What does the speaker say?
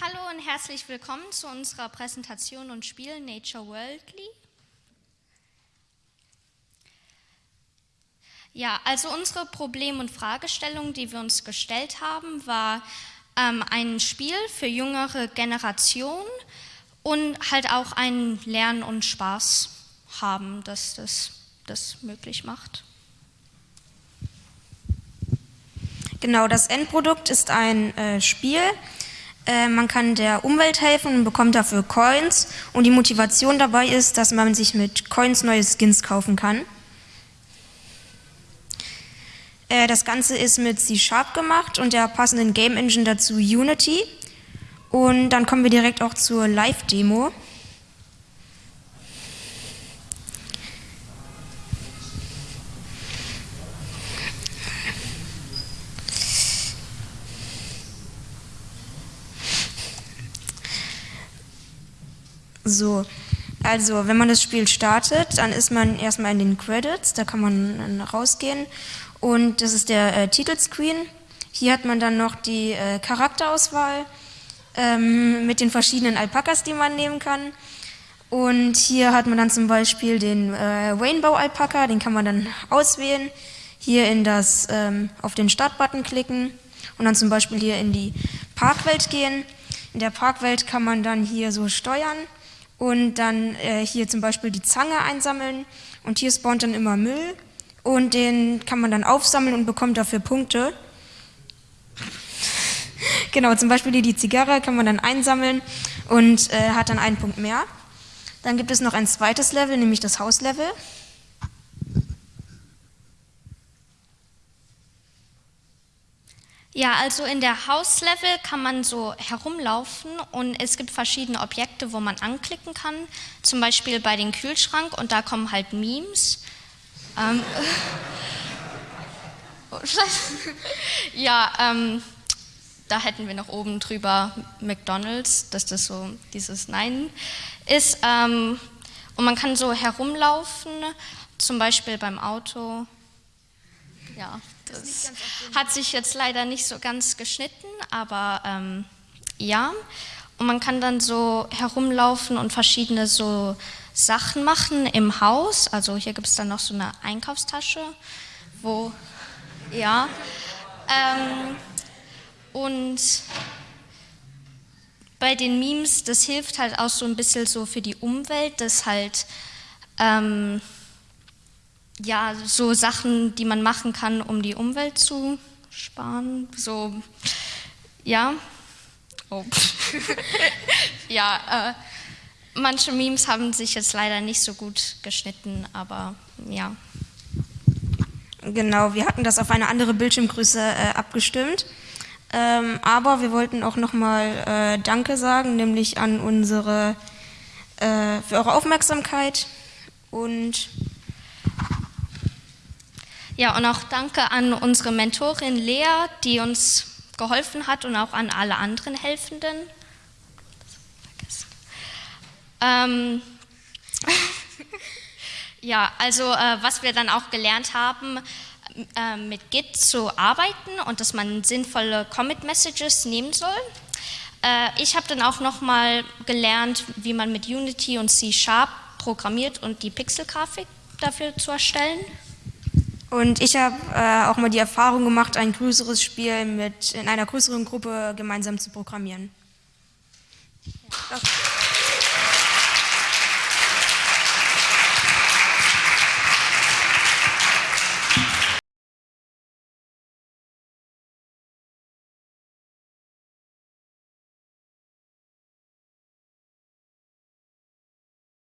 Hallo und herzlich willkommen zu unserer Präsentation und Spiel Nature Worldly. Ja, also unsere Problem- und Fragestellung, die wir uns gestellt haben, war ähm, ein Spiel für jüngere Generationen und halt auch ein Lernen und Spaß haben, dass das das möglich macht. Genau, das Endprodukt ist ein äh, Spiel, äh, man kann der Umwelt helfen und bekommt dafür Coins. Und die Motivation dabei ist, dass man sich mit Coins neue Skins kaufen kann. Äh, das Ganze ist mit C-Sharp gemacht und der passenden Game Engine dazu Unity. Und dann kommen wir direkt auch zur Live-Demo. So, also wenn man das Spiel startet, dann ist man erstmal in den Credits, da kann man rausgehen und das ist der äh, Titelscreen. Hier hat man dann noch die äh, Charakterauswahl ähm, mit den verschiedenen Alpakas, die man nehmen kann. Und hier hat man dann zum Beispiel den äh, Rainbow Alpaka, den kann man dann auswählen. Hier in das, ähm, auf den Startbutton klicken und dann zum Beispiel hier in die Parkwelt gehen. In der Parkwelt kann man dann hier so steuern und dann äh, hier zum Beispiel die Zange einsammeln und hier spawnt dann immer Müll und den kann man dann aufsammeln und bekommt dafür Punkte. genau, zum Beispiel hier die Zigarre kann man dann einsammeln und äh, hat dann einen Punkt mehr. Dann gibt es noch ein zweites Level, nämlich das Hauslevel. Ja, also in der Hauslevel kann man so herumlaufen und es gibt verschiedene Objekte, wo man anklicken kann. Zum Beispiel bei den Kühlschrank und da kommen halt Memes. Ähm, ja, ähm, da hätten wir noch oben drüber McDonalds, dass das so dieses Nein ist. Ähm, und man kann so herumlaufen, zum Beispiel beim Auto. Ja, das hat sich jetzt leider nicht so ganz geschnitten, aber ähm, ja. Und man kann dann so herumlaufen und verschiedene so Sachen machen im Haus. Also hier gibt es dann noch so eine Einkaufstasche, wo, ja. Ähm, und bei den Memes, das hilft halt auch so ein bisschen so für die Umwelt, dass halt ähm, ja, so Sachen, die man machen kann, um die Umwelt zu sparen. So, ja. Oh. ja, äh, manche Memes haben sich jetzt leider nicht so gut geschnitten, aber ja. Genau, wir hatten das auf eine andere Bildschirmgröße äh, abgestimmt. Ähm, aber wir wollten auch nochmal äh, Danke sagen, nämlich an unsere, äh, für eure Aufmerksamkeit und ja, und auch danke an unsere Mentorin Lea, die uns geholfen hat und auch an alle anderen Helfenden. Ähm, ja, also äh, was wir dann auch gelernt haben, äh, mit Git zu arbeiten und dass man sinnvolle Commit-Messages nehmen soll. Äh, ich habe dann auch nochmal gelernt, wie man mit Unity und C-Sharp programmiert und die Pixel-Grafik dafür zu erstellen. Und ich habe äh, auch mal die Erfahrung gemacht, ein größeres Spiel mit in einer größeren Gruppe gemeinsam zu programmieren. Ja.